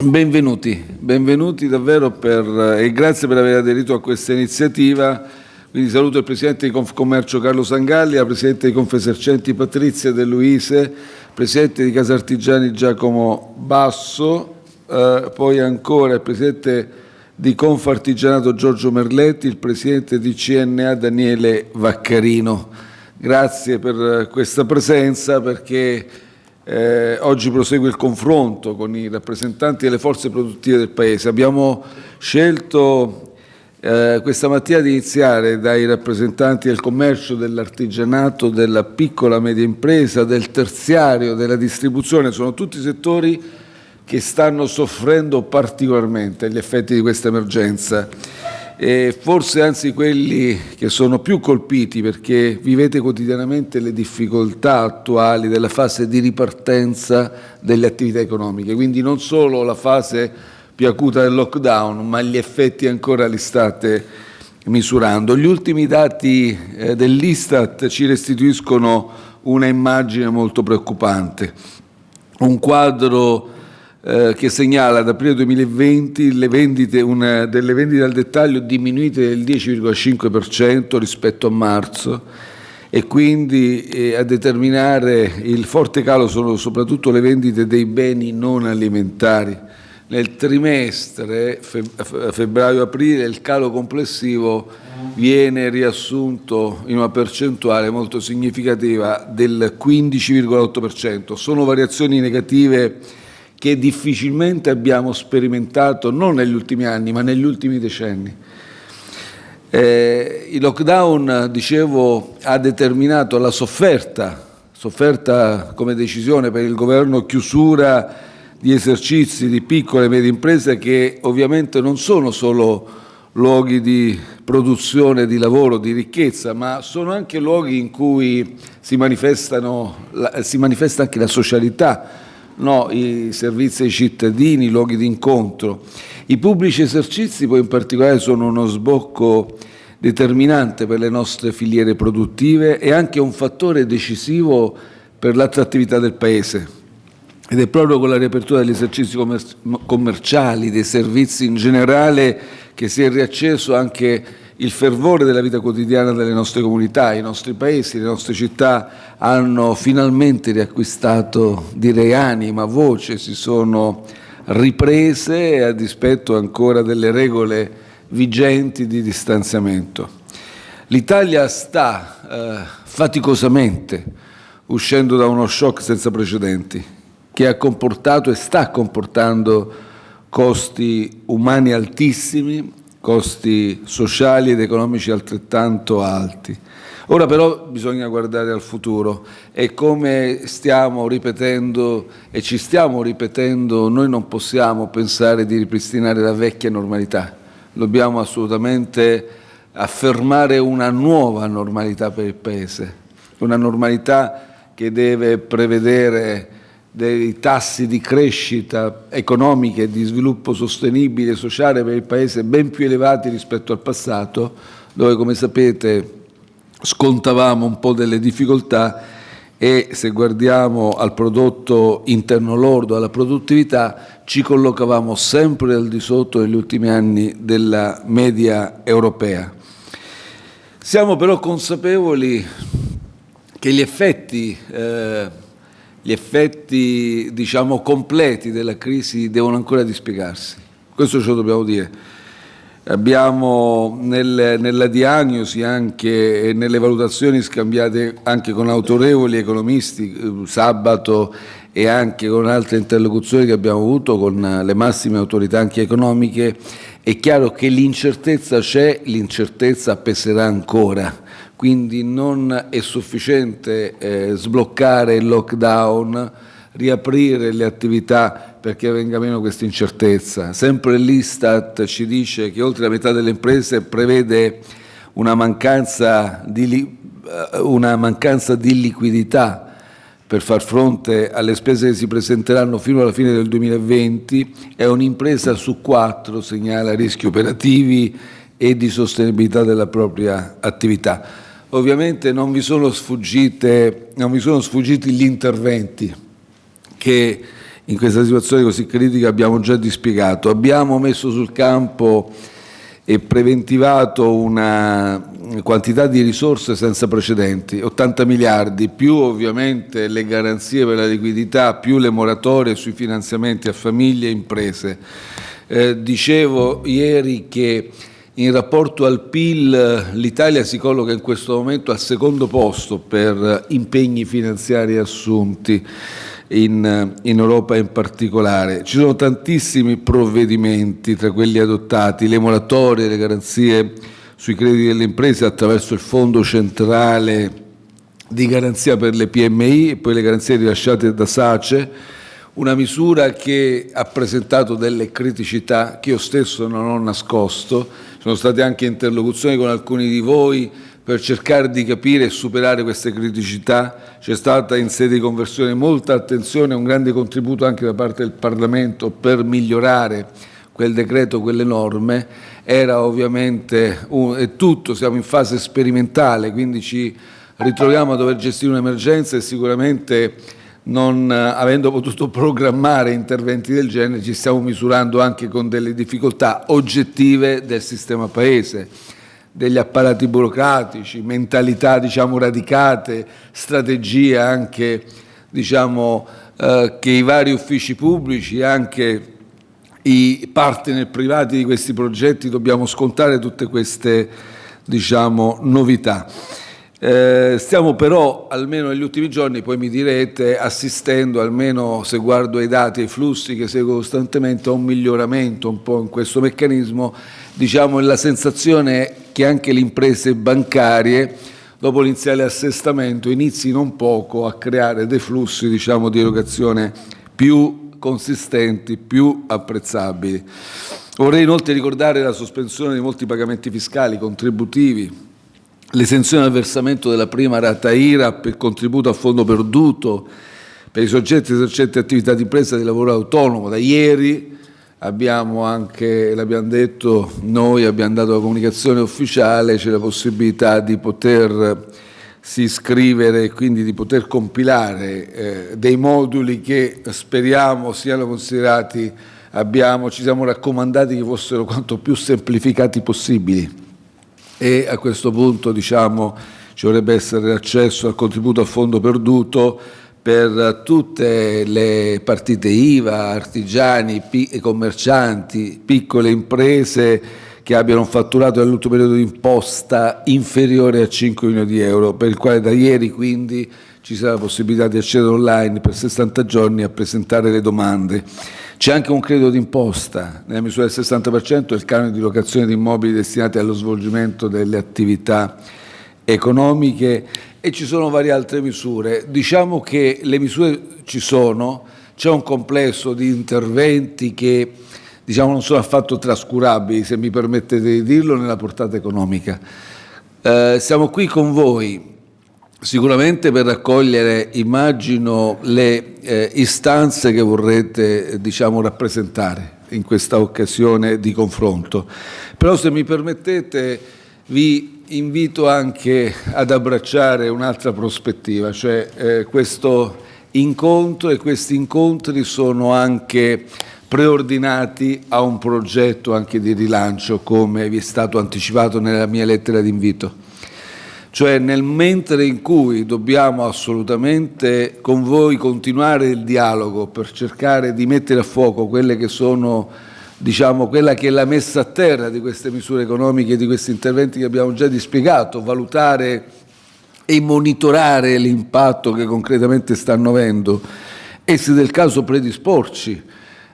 Benvenuti, benvenuti davvero per, e grazie per aver aderito a questa iniziativa. Quindi saluto il Presidente di Confcommercio Carlo Sangalli, la Presidente di Confesercenti Patrizia De Luise, Presidente di Casartigiani Giacomo Basso, eh, poi ancora il Presidente di Confartigianato Giorgio Merletti, il Presidente di CNA Daniele Vaccarino. Grazie per questa presenza perché eh, oggi prosegue il confronto con i rappresentanti delle forze produttive del Paese. Abbiamo scelto eh, questa mattina di iniziare dai rappresentanti del commercio, dell'artigianato, della piccola e media impresa, del terziario, della distribuzione. Sono tutti settori che stanno soffrendo particolarmente gli effetti di questa emergenza e forse anzi quelli che sono più colpiti perché vivete quotidianamente le difficoltà attuali della fase di ripartenza delle attività economiche, quindi non solo la fase più acuta del lockdown, ma gli effetti ancora li state misurando. Gli ultimi dati eh, dell'Istat ci restituiscono una immagine molto preoccupante, un quadro eh, che segnala da aprile 2020 le vendite, una, delle vendite al dettaglio diminuite del 10,5% rispetto a marzo e quindi eh, a determinare il forte calo sono soprattutto le vendite dei beni non alimentari. Nel trimestre febbraio-aprile il calo complessivo viene riassunto in una percentuale molto significativa del 15,8%. Sono variazioni negative che difficilmente abbiamo sperimentato non negli ultimi anni ma negli ultimi decenni. Eh, il lockdown, dicevo, ha determinato la sofferta, sofferta come decisione per il governo, chiusura di esercizi di piccole e medie imprese che ovviamente non sono solo luoghi di produzione, di lavoro, di ricchezza, ma sono anche luoghi in cui si, si manifesta anche la socialità, no, i servizi ai cittadini, i luoghi di incontro. I pubblici esercizi poi in particolare sono uno sbocco determinante per le nostre filiere produttive e anche un fattore decisivo per l'attrattività del Paese. Ed è proprio con la riapertura degli esercizi commerciali, dei servizi in generale, che si è riacceso anche il fervore della vita quotidiana delle nostre comunità, i nostri paesi, le nostre città hanno finalmente riacquistato, direi anima, voce, si sono riprese a dispetto ancora delle regole vigenti di distanziamento. L'Italia sta eh, faticosamente uscendo da uno shock senza precedenti che ha comportato e sta comportando costi umani altissimi, costi sociali ed economici altrettanto alti. Ora però bisogna guardare al futuro e come stiamo ripetendo e ci stiamo ripetendo, noi non possiamo pensare di ripristinare la vecchia normalità, dobbiamo assolutamente affermare una nuova normalità per il Paese, una normalità che deve prevedere dei tassi di crescita economica e di sviluppo sostenibile e sociale per il Paese ben più elevati rispetto al passato, dove come sapete scontavamo un po' delle difficoltà e se guardiamo al prodotto interno lordo, alla produttività, ci collocavamo sempre al di sotto negli ultimi anni della media europea. Siamo però consapevoli che gli effetti eh, gli effetti diciamo, completi della crisi devono ancora dispiegarsi. Questo ce lo dobbiamo dire. Abbiamo nel, nella diagnosi anche, e nelle valutazioni scambiate anche con autorevoli economisti sabato e anche con altre interlocuzioni che abbiamo avuto con le massime autorità anche economiche, è chiaro che l'incertezza c'è, l'incertezza peserà ancora quindi non è sufficiente eh, sbloccare il lockdown, riaprire le attività perché venga meno questa incertezza. Sempre l'Istat ci dice che oltre la metà delle imprese prevede una mancanza di, eh, una mancanza di liquidità per far fronte alle spese che si presenteranno fino alla fine del 2020 e un'impresa su quattro segnala rischi operativi e di sostenibilità della propria attività. Ovviamente non vi sono, non vi sono sfuggiti gli interventi che in questa situazione così critica abbiamo già dispiegato. Abbiamo messo sul campo e preventivato una quantità di risorse senza precedenti, 80 miliardi, più ovviamente le garanzie per la liquidità, più le moratorie sui finanziamenti a famiglie e imprese. Eh, dicevo ieri che in rapporto al PIL l'Italia si colloca in questo momento al secondo posto per impegni finanziari assunti in, in, Europa in particolare. Ci sono tantissimi provvedimenti tra quelli adottati, le moratorie, le garanzie sui crediti delle imprese attraverso il Fondo centrale di garanzia per le PMI e poi le garanzie rilasciate da SACE, una misura che ha presentato delle criticità che io stesso non ho nascosto, sono state anche interlocuzioni con alcuni di voi per cercare di capire e superare queste criticità. C'è stata in sede di conversione molta attenzione un grande contributo anche da parte del Parlamento per migliorare quel decreto, quelle norme. Era ovviamente un, è tutto, siamo in fase sperimentale, quindi ci ritroviamo a dover gestire un'emergenza e sicuramente non avendo potuto programmare interventi del genere ci stiamo misurando anche con delle difficoltà oggettive del sistema Paese degli apparati burocratici, mentalità diciamo, radicate, strategie anche diciamo, eh, che i vari uffici pubblici, anche i partner privati di questi progetti dobbiamo scontare tutte queste diciamo, novità. Eh, stiamo però, almeno negli ultimi giorni, poi mi direte, assistendo, almeno se guardo ai dati e ai flussi che seguo costantemente, a un miglioramento un po' in questo meccanismo, diciamo la sensazione che anche le imprese bancarie, dopo l'iniziale assestamento, inizino un poco a creare dei flussi diciamo, di erogazione più consistenti, più apprezzabili. Vorrei inoltre ricordare la sospensione di molti pagamenti fiscali, contributivi, l'esenzione al versamento della prima rata IRAP, il contributo a fondo perduto per i soggetti esercenti attività di impresa di lavoro autonomo. Da ieri abbiamo anche, l'abbiamo detto, noi abbiamo dato la comunicazione ufficiale, c'è la possibilità di potersi iscrivere e quindi di poter compilare eh, dei moduli che speriamo siano considerati, abbiamo, ci siamo raccomandati che fossero quanto più semplificati possibili e a questo punto diciamo, ci dovrebbe essere accesso al contributo a fondo perduto per tutte le partite IVA, artigiani commercianti, piccole imprese che abbiano un fatturato nell'ultimo periodo di imposta inferiore a 5 milioni di euro, per il quale da ieri quindi ci sarà la possibilità di accedere online per 60 giorni a presentare le domande. C'è anche un credito d'imposta nella misura del 60% del canone di locazione di immobili destinati allo svolgimento delle attività economiche e ci sono varie altre misure. Diciamo che le misure ci sono, c'è un complesso di interventi che diciamo, non sono affatto trascurabili, se mi permettete di dirlo, nella portata economica. Eh, siamo qui con voi sicuramente per raccogliere, immagino, le eh, istanze che vorrete diciamo, rappresentare in questa occasione di confronto. Però se mi permettete vi invito anche ad abbracciare un'altra prospettiva, cioè eh, questo incontro e questi incontri sono anche preordinati a un progetto anche di rilancio, come vi è stato anticipato nella mia lettera d'invito. Cioè nel mentre in cui dobbiamo assolutamente con voi continuare il dialogo per cercare di mettere a fuoco quelle che sono diciamo, quella che è la messa a terra di queste misure economiche, di questi interventi che abbiamo già dispiegato, valutare e monitorare l'impatto che concretamente stanno avendo e se del caso predisporci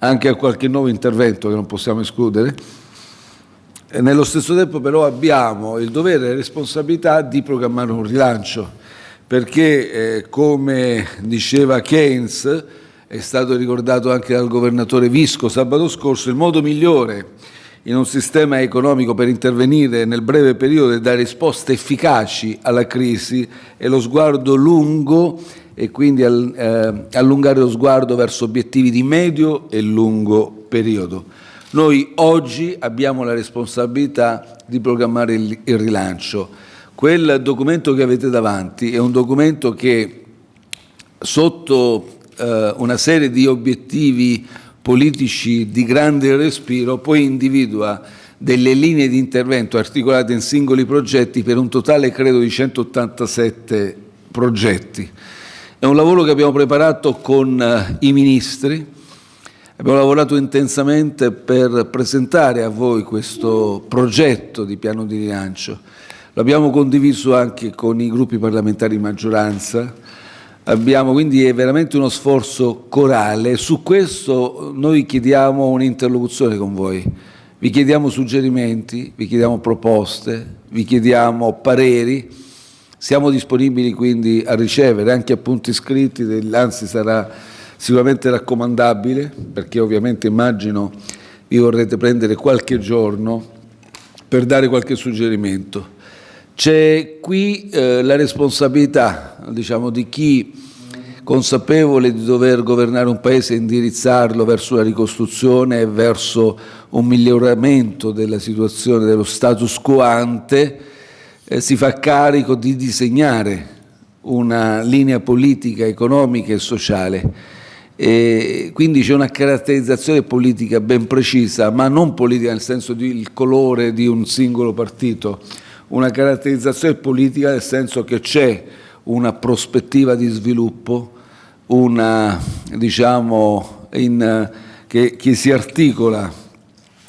anche a qualche nuovo intervento che non possiamo escludere. E nello stesso tempo però abbiamo il dovere e la responsabilità di programmare un rilancio perché eh, come diceva Keynes è stato ricordato anche dal governatore Visco sabato scorso, il modo migliore in un sistema economico per intervenire nel breve periodo e dare risposte efficaci alla crisi è lo sguardo lungo e quindi eh, allungare lo sguardo verso obiettivi di medio e lungo periodo. Noi oggi abbiamo la responsabilità di programmare il, il rilancio. Quel documento che avete davanti è un documento che sotto eh, una serie di obiettivi politici di grande respiro, poi individua delle linee di intervento articolate in singoli progetti per un totale credo di 187 progetti. È un lavoro che abbiamo preparato con uh, i ministri, abbiamo lavorato intensamente per presentare a voi questo progetto di piano di rilancio. L'abbiamo condiviso anche con i gruppi parlamentari di maggioranza, abbiamo quindi è veramente uno sforzo corale. Su questo noi chiediamo un'interlocuzione con voi vi chiediamo suggerimenti, vi chiediamo proposte, vi chiediamo pareri, siamo disponibili quindi a ricevere anche appunti scritti, anzi sarà sicuramente raccomandabile perché ovviamente immagino vi vorrete prendere qualche giorno per dare qualche suggerimento. C'è qui eh, la responsabilità diciamo, di chi consapevole di dover governare un Paese e indirizzarlo verso la ricostruzione e verso un miglioramento della situazione dello status quo ante, eh, si fa carico di disegnare una linea politica, economica e sociale. E quindi c'è una caratterizzazione politica ben precisa, ma non politica nel senso del colore di un singolo partito, una caratterizzazione politica nel senso che c'è una prospettiva di sviluppo, una, diciamo, in, che, che, si articola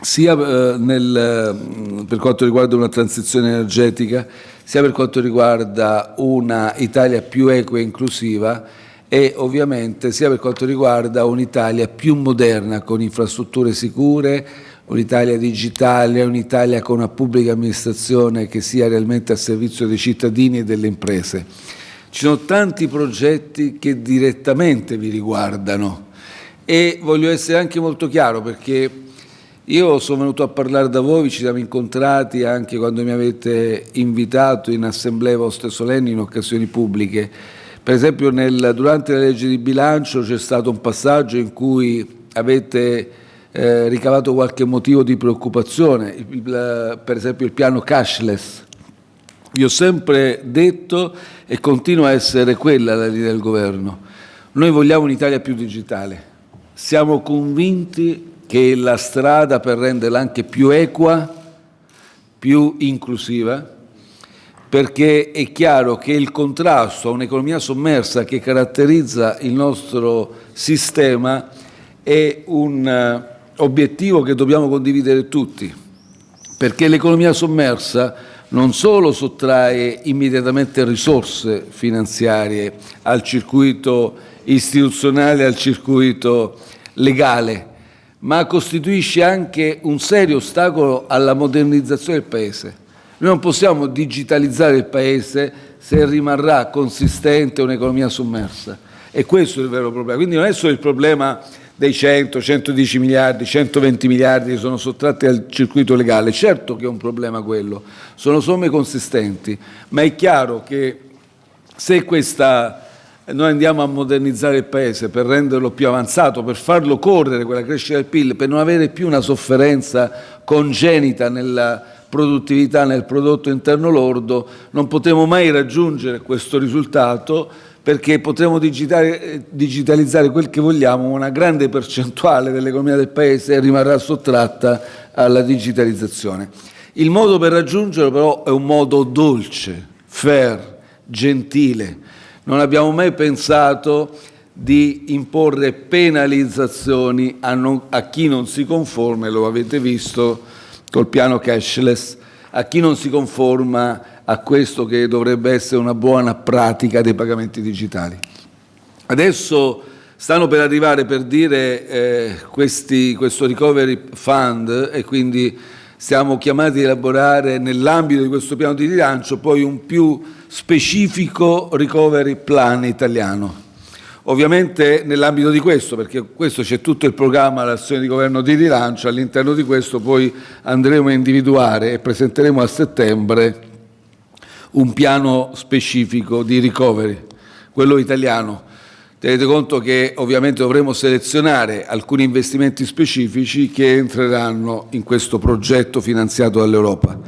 sia eh, nel, mm, per quanto riguarda una transizione energetica, sia per quanto riguarda una Italia più equa e inclusiva e ovviamente sia per quanto riguarda un'Italia più moderna con infrastrutture sicure, un'Italia digitale, un'Italia con una pubblica amministrazione che sia realmente a servizio dei cittadini e delle imprese. Ci sono tanti progetti che direttamente vi riguardano e voglio essere anche molto chiaro perché io sono venuto a parlare da voi, ci siamo incontrati anche quando mi avete invitato in assemblee vostre solenni in occasioni pubbliche. Per esempio nel, durante la legge di bilancio c'è stato un passaggio in cui avete eh, ricavato qualche motivo di preoccupazione, il, il, per esempio il piano cashless, vi ho sempre detto e continua a essere quella la linea del governo. Noi vogliamo un'Italia più digitale. Siamo convinti che la strada per renderla anche più equa, più inclusiva, perché è chiaro che il contrasto a un'economia sommersa che caratterizza il nostro sistema è un eh, obiettivo che dobbiamo condividere tutti, perché l'economia sommersa non solo sottrae immediatamente risorse finanziarie al circuito istituzionale, al circuito legale, ma costituisce anche un serio ostacolo alla modernizzazione del Paese. Noi non possiamo digitalizzare il Paese se rimarrà consistente un'economia sommersa. E questo è il vero problema. Quindi non è solo il problema dei 100, 110 miliardi, 120 miliardi che sono sottratti al circuito legale. Certo che è un problema quello, sono somme consistenti, ma è chiaro che se questa, noi andiamo a modernizzare il Paese per renderlo più avanzato, per farlo correre quella crescita del PIL, per non avere più una sofferenza congenita nella produttività, nel prodotto interno lordo, non potremo mai raggiungere questo risultato perché potremo digitalizzare quel che vogliamo, una grande percentuale dell'economia del Paese rimarrà sottratta alla digitalizzazione. Il modo per raggiungerlo però è un modo dolce, fair, gentile. Non abbiamo mai pensato di imporre penalizzazioni a, non, a chi non si conforma, e lo avete visto col piano cashless, a chi non si conforma a questo che dovrebbe essere una buona pratica dei pagamenti digitali. Adesso stanno per arrivare per dire eh, questi, questo recovery fund e quindi siamo chiamati a elaborare nell'ambito di questo piano di rilancio poi un più specifico recovery plan italiano. Ovviamente nell'ambito di questo, perché questo c'è tutto il programma, l'azione di governo di rilancio, all'interno di questo poi andremo a individuare e presenteremo a settembre un piano specifico di recovery, quello italiano. Tenete conto che ovviamente dovremo selezionare alcuni investimenti specifici che entreranno in questo progetto finanziato dall'Europa.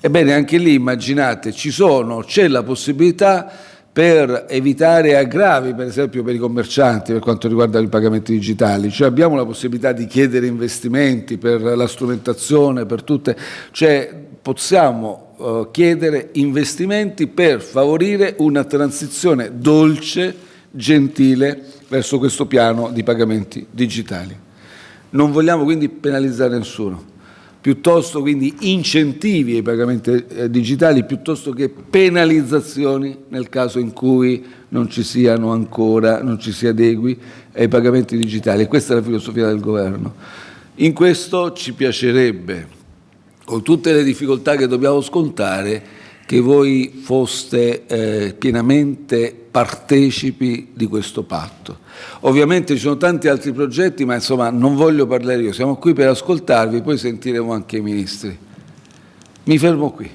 Ebbene, anche lì immaginate, ci sono, c'è la possibilità per evitare aggravi, per esempio per i commercianti per quanto riguarda i pagamenti digitali, cioè abbiamo la possibilità di chiedere investimenti per la strumentazione, per tutte, cioè possiamo uh, chiedere investimenti per favorire una transizione dolce, gentile verso questo piano di pagamenti digitali. Non vogliamo quindi penalizzare nessuno piuttosto quindi incentivi ai pagamenti eh, digitali piuttosto che penalizzazioni nel caso in cui non ci siano ancora, non ci si adegui ai pagamenti digitali. Questa è la filosofia del governo. In questo ci piacerebbe, con tutte le difficoltà che dobbiamo scontare, che voi foste eh, pienamente partecipi di questo patto. Ovviamente ci sono tanti altri progetti, ma insomma non voglio parlare io, siamo qui per ascoltarvi, poi sentiremo anche i ministri. Mi fermo qui.